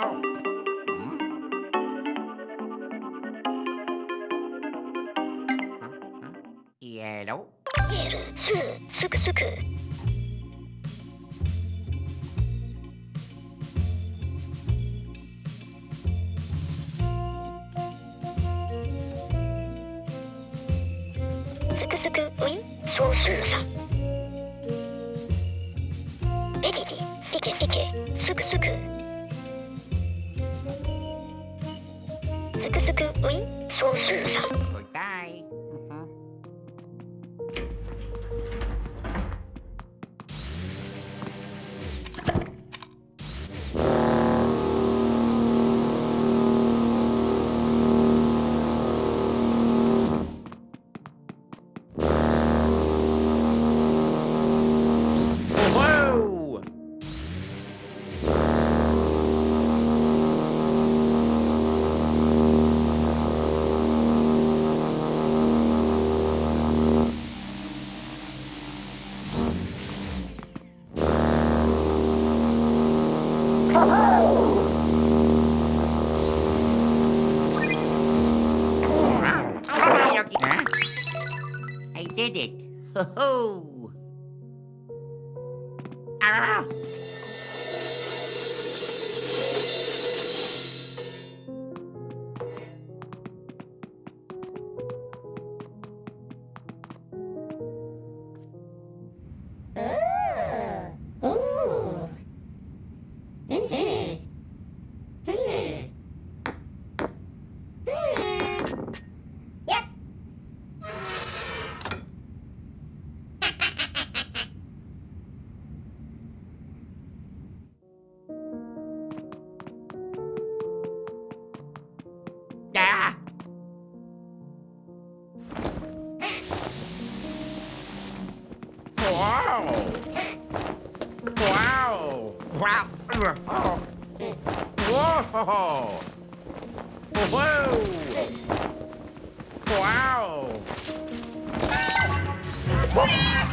Oh. Yellow. Ho oh. ho! Wow! Wow! Wow! Oh. Whoa! Whoa! Wow! Whoa!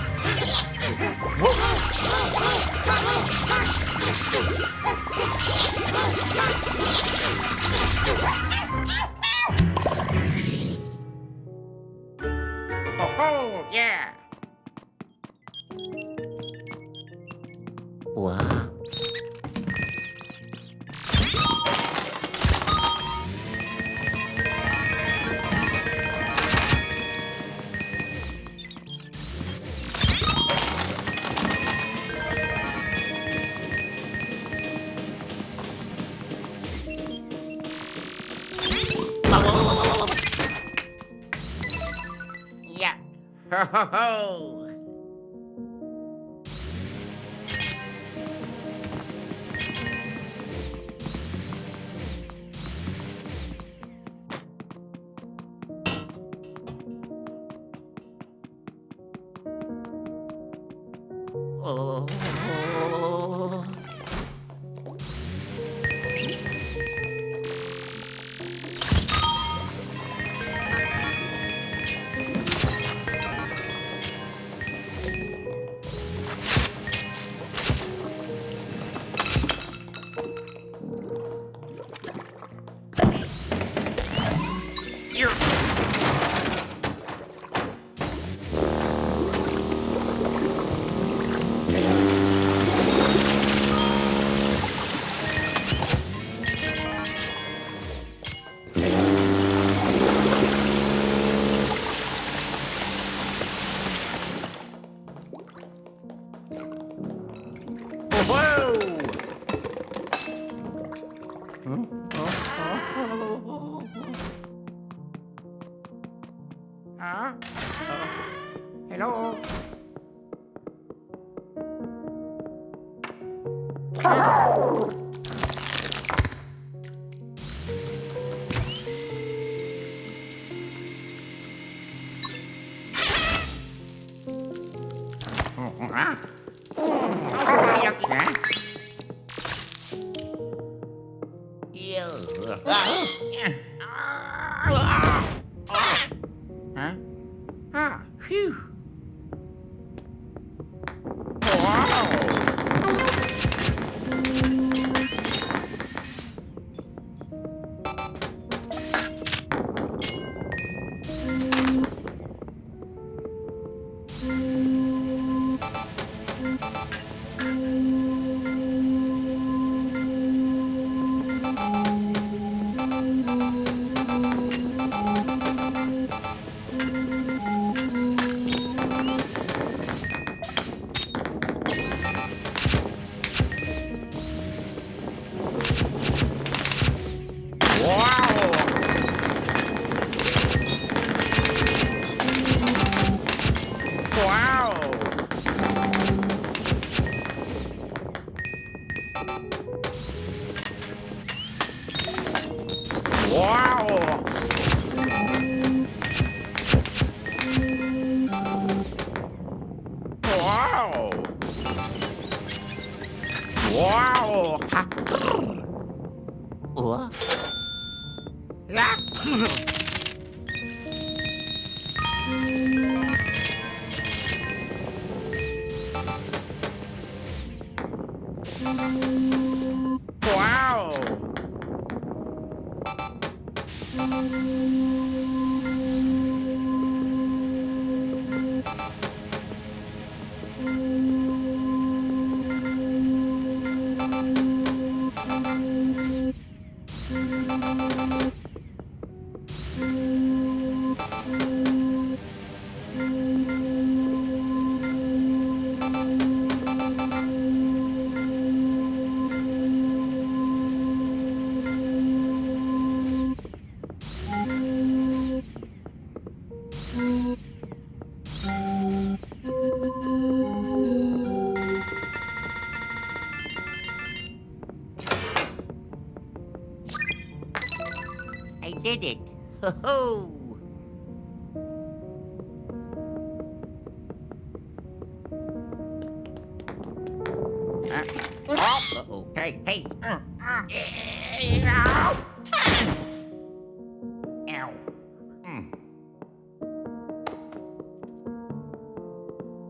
ha ha!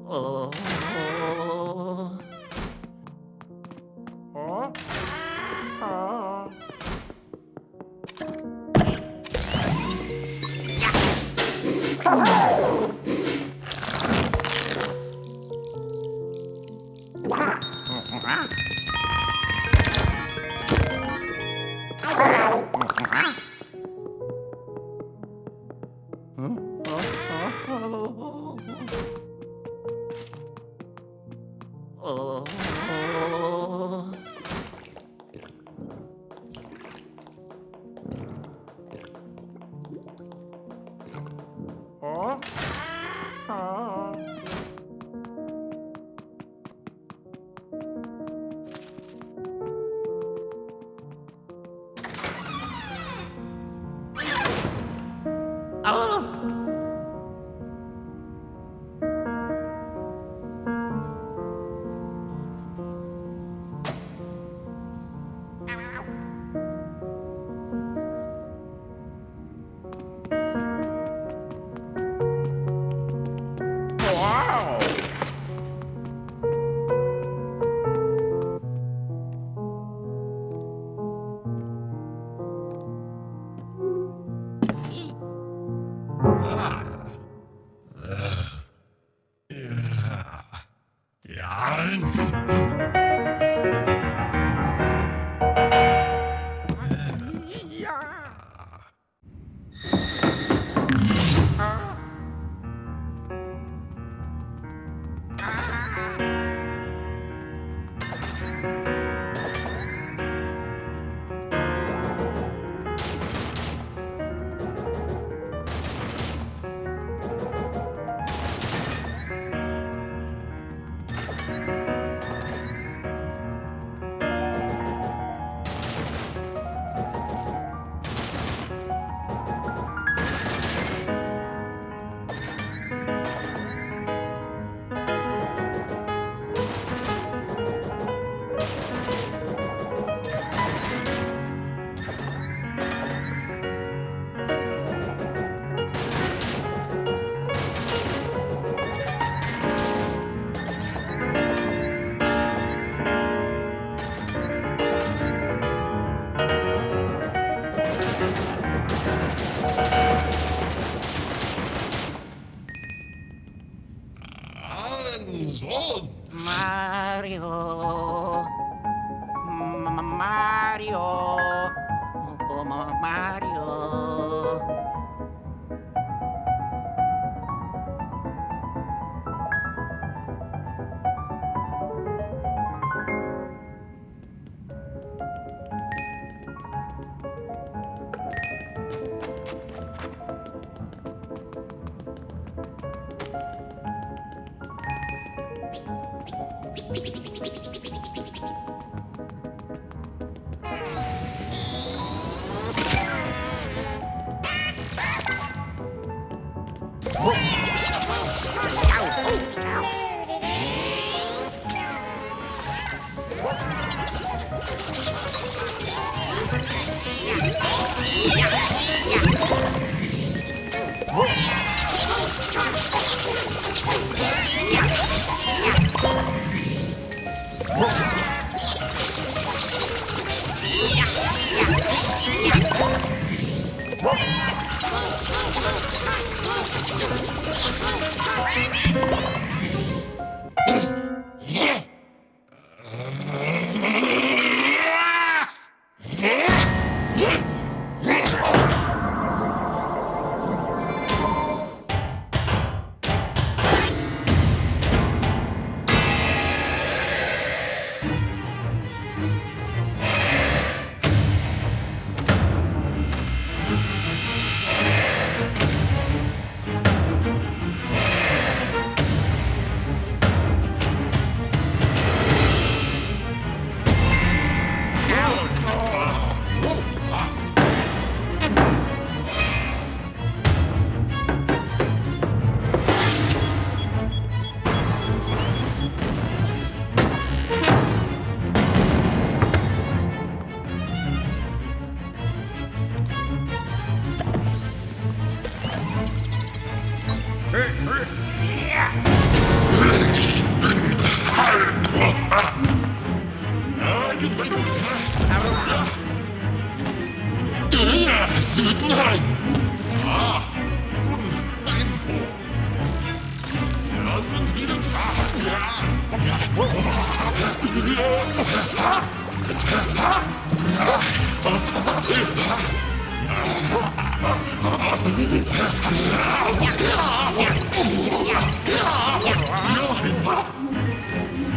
Oh.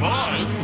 Nein!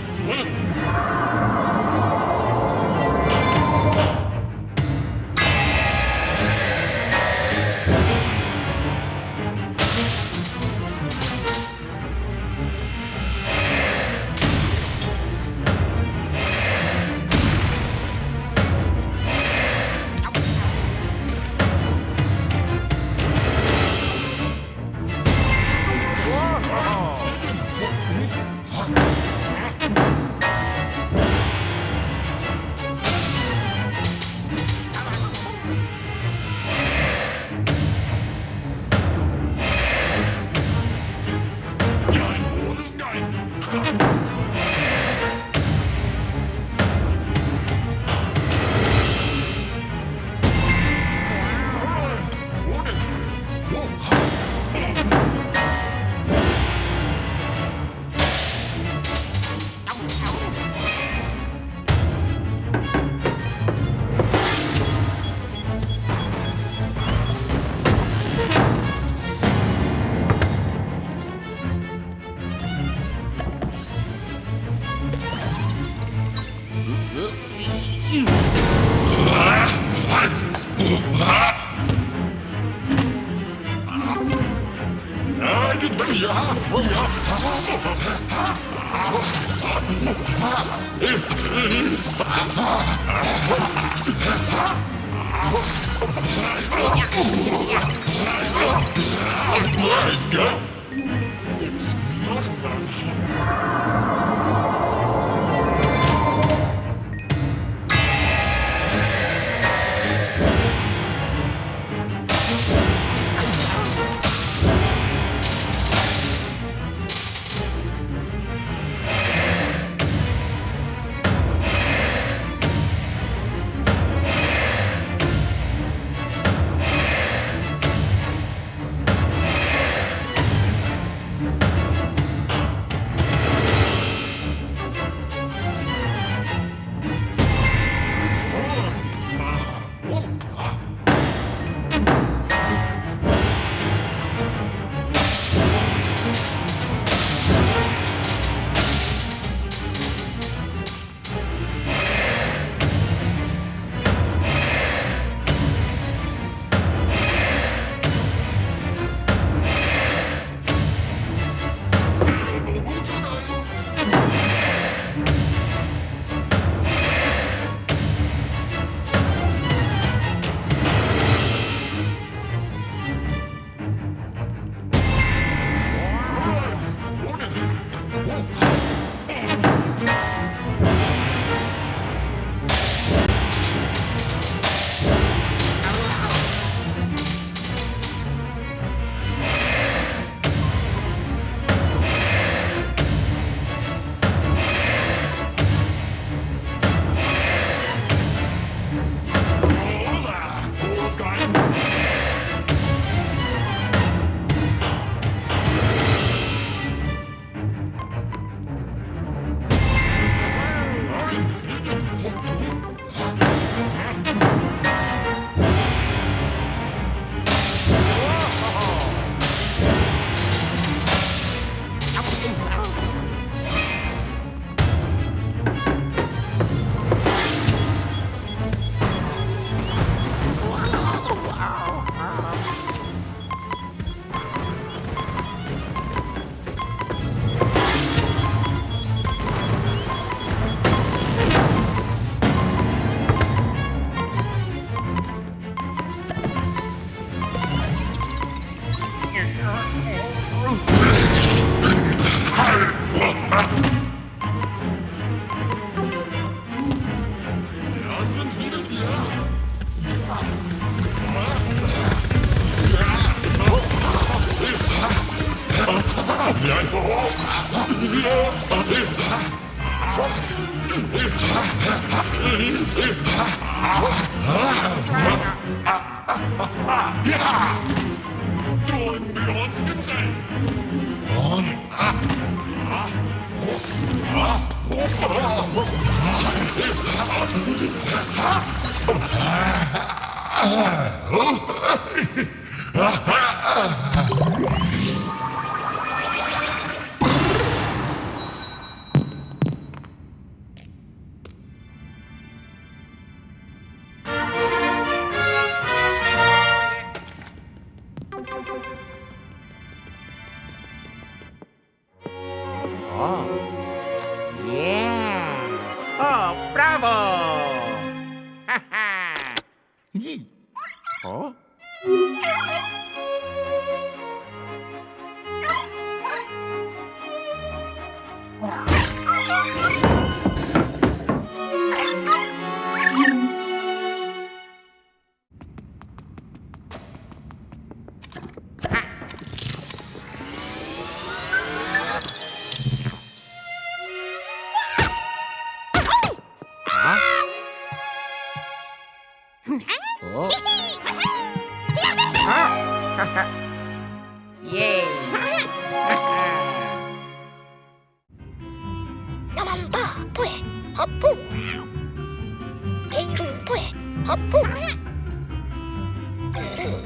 嘛呀？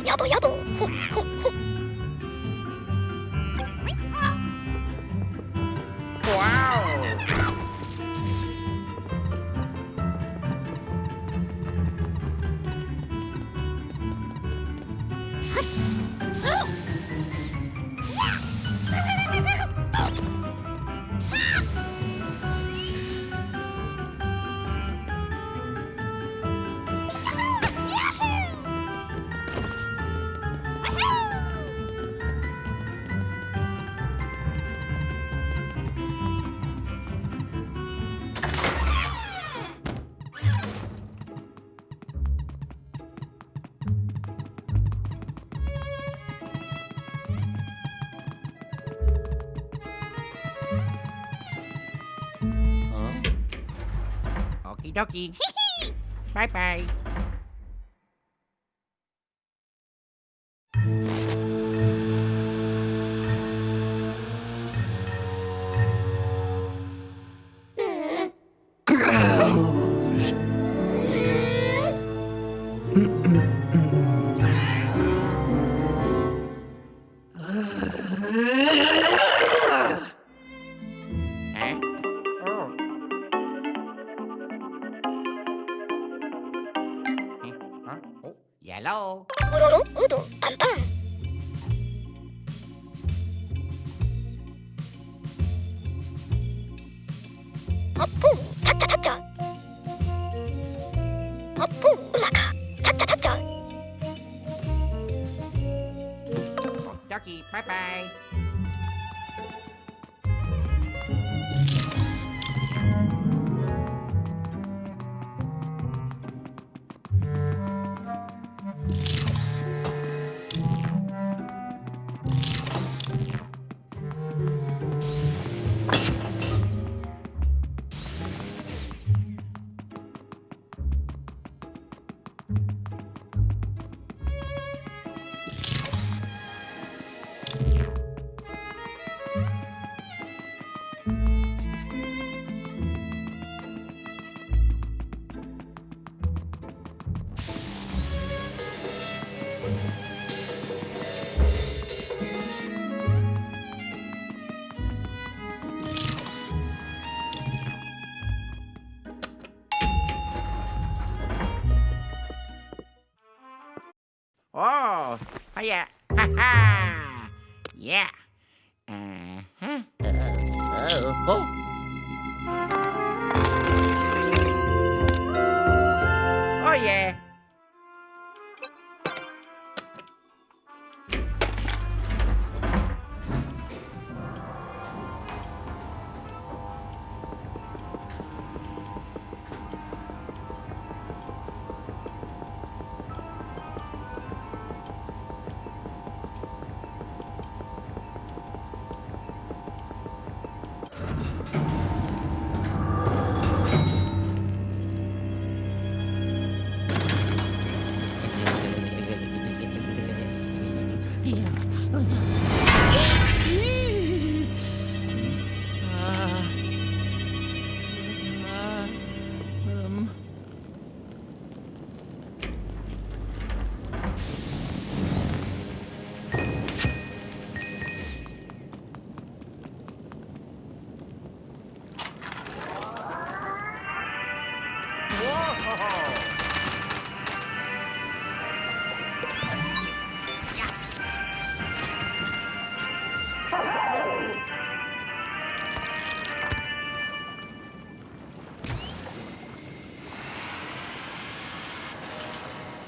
要不要不？dokie. Bye-bye.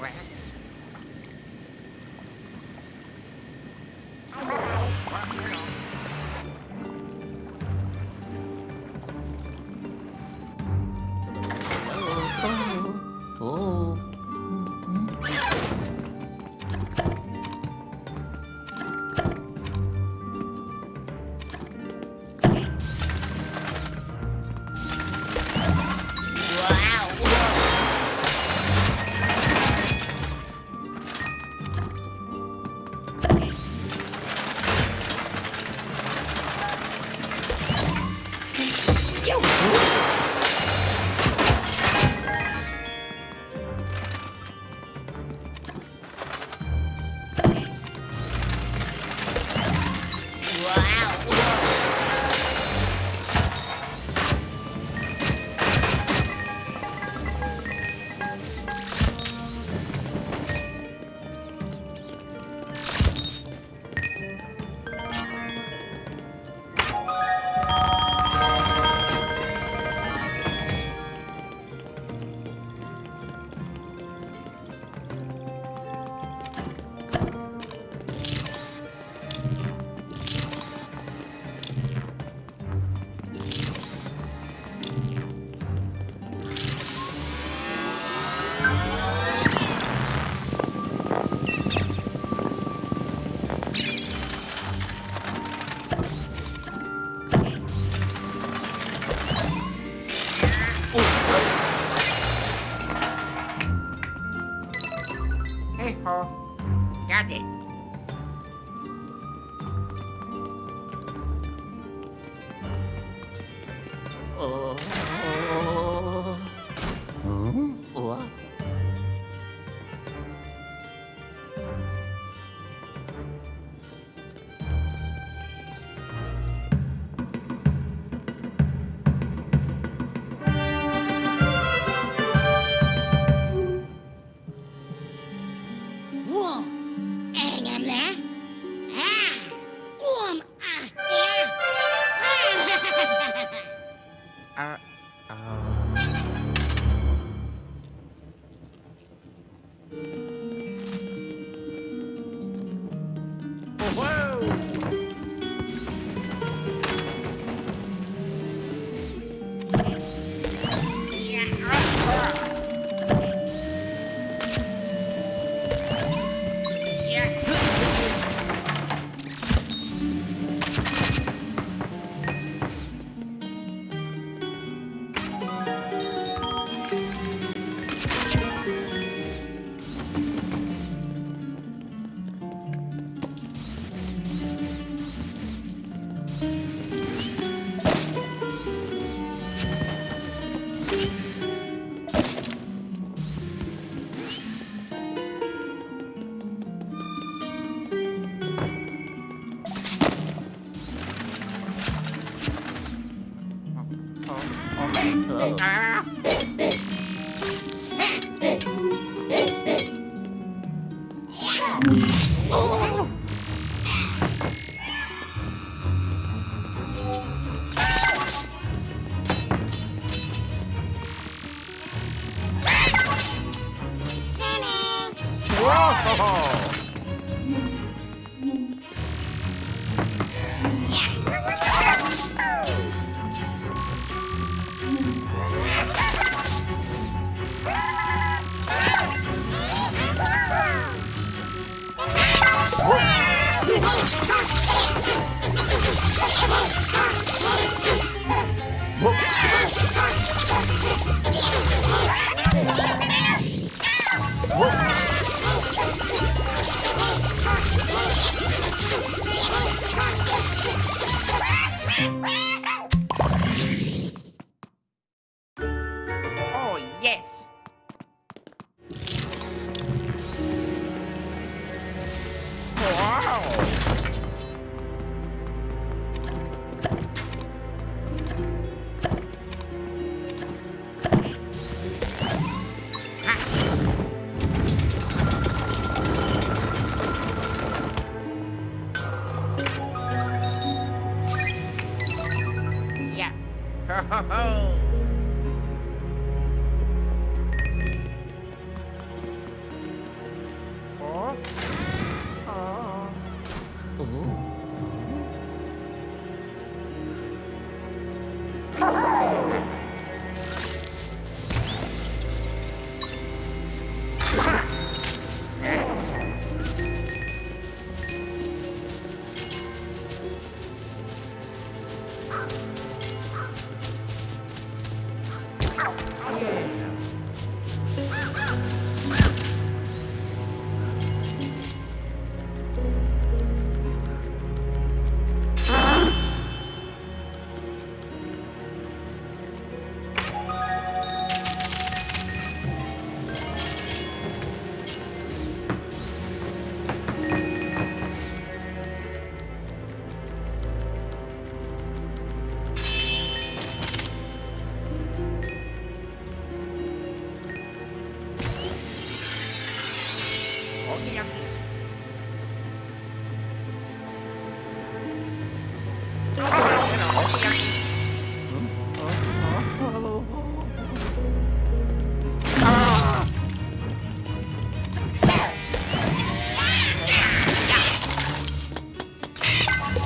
โ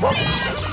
Whoop!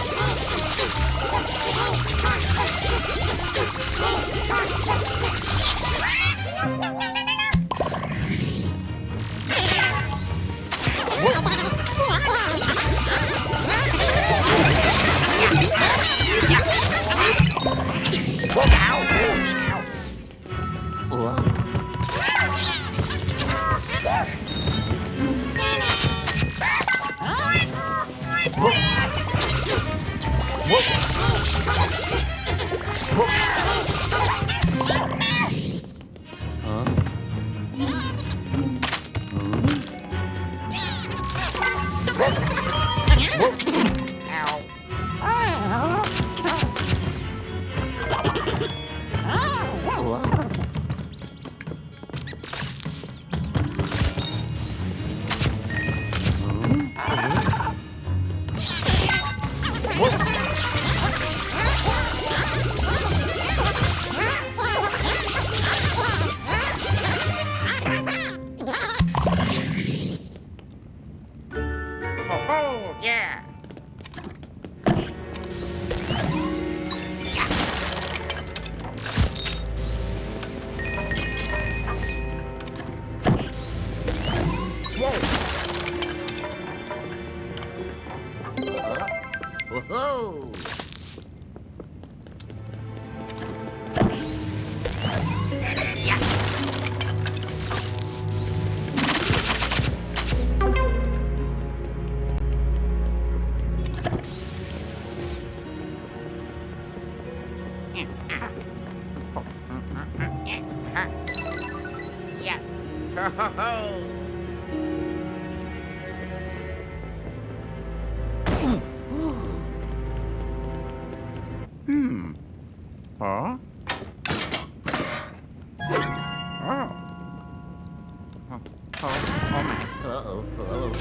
Oh, oh, oh my. Uh-oh. Uh-oh.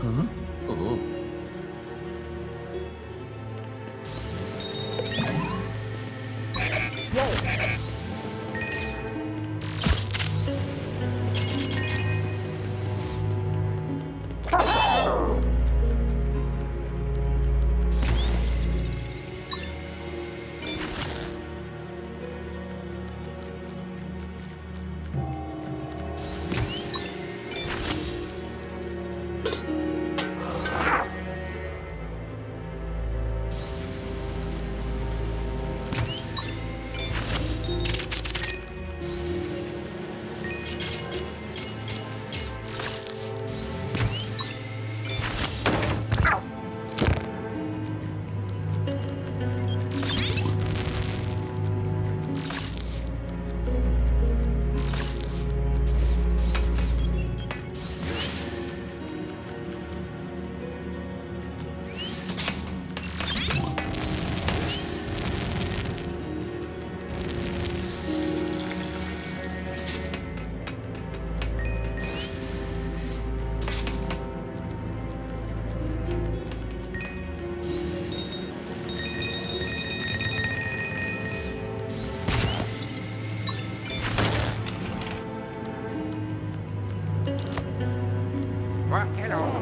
Huh? Oh. Well,